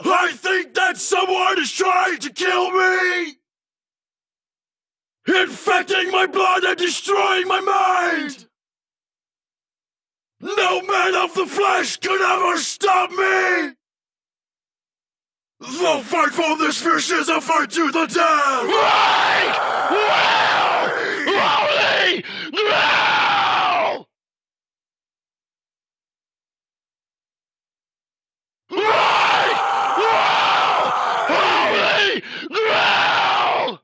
I think that someone is trying to kill me! Infecting my blood and destroying my mind! No man of the flesh could ever stop me! The fight for this fish is a fight to the death! Right! Well Grail! Right! Well! Holy Grail!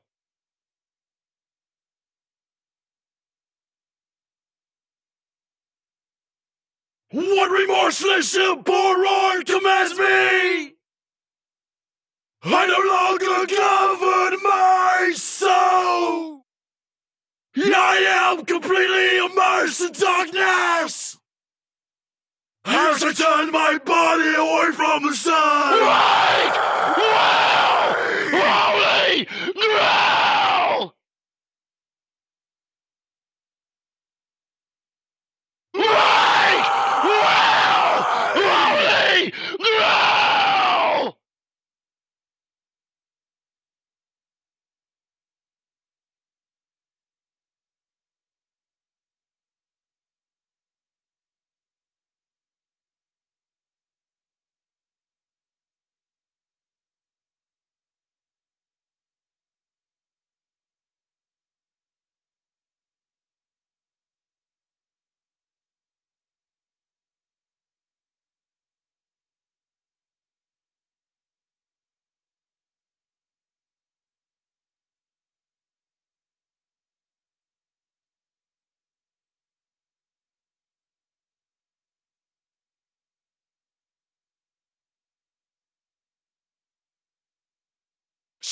What remorseless abhorror commands me? I no longer govern my soul! I am completely immersed in darkness! As I turn my body away from the sun!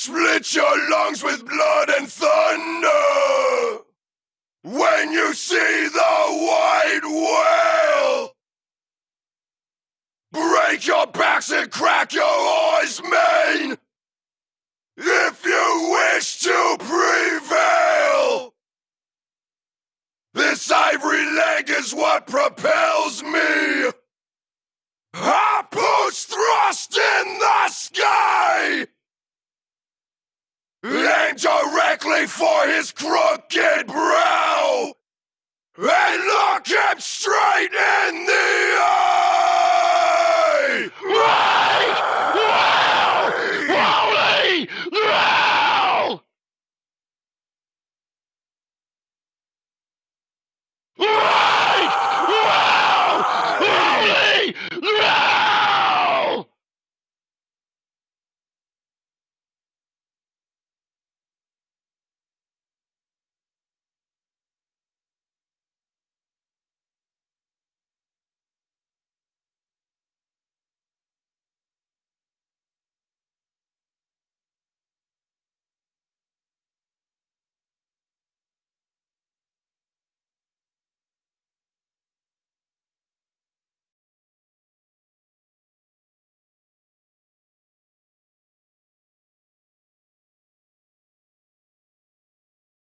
Split your lungs with blood and thunder! When you see the white whale! Break your backs and crack your eyes, man! If you wish to prevail! This ivory leg is what propels me! I push thrust in the sky! Aim directly for his crooked brow! And look him straight in the eye!